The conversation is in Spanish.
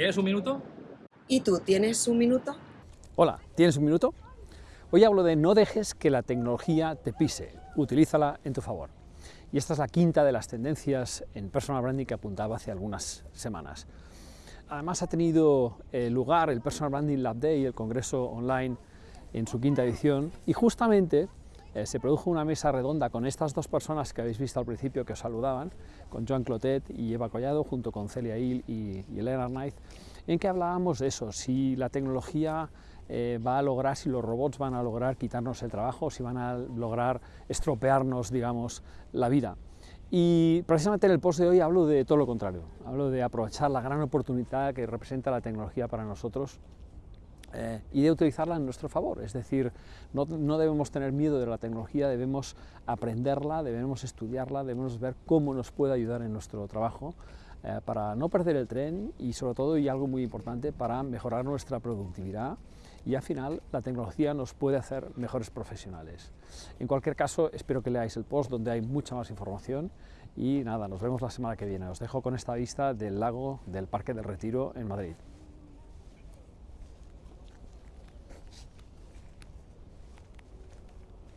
¿Tienes un minuto? ¿Y tú tienes un minuto? Hola, ¿tienes un minuto? Hoy hablo de no dejes que la tecnología te pise, utilízala en tu favor. Y esta es la quinta de las tendencias en personal branding que apuntaba hace algunas semanas. Además ha tenido eh, lugar el Personal Branding Lab Day, el congreso online, en su quinta edición, y justamente eh, se produjo una mesa redonda con estas dos personas que habéis visto al principio que os saludaban, con Joan Clotet y Eva Collado, junto con Celia Hill y, Elena Arnaiz, en que hablábamos de eso, si la tecnología eh, va a lograr, si los robots van a lograr quitarnos el trabajo, si van a lograr estropearnos, digamos, la vida. Y precisamente en el post de hoy hablo de todo lo contrario, hablo de aprovechar la gran oportunidad que representa la tecnología para nosotros eh, y de utilizarla en nuestro favor. Es decir, no, debemos tener miedo de la tecnología, debemos aprenderla, debemos estudiarla, debemos ver cómo nos puede ayudar en nuestro trabajo eh, para no perder el tren y sobre todo, y algo muy importante, para mejorar nuestra productividad y al final la tecnología nos puede hacer mejores profesionales. En cualquier caso, espero que leáis el post donde hay mucha más información y nada, nos vemos la semana que viene. Os dejo con esta vista del lago del Parque del Retiro en Madrid.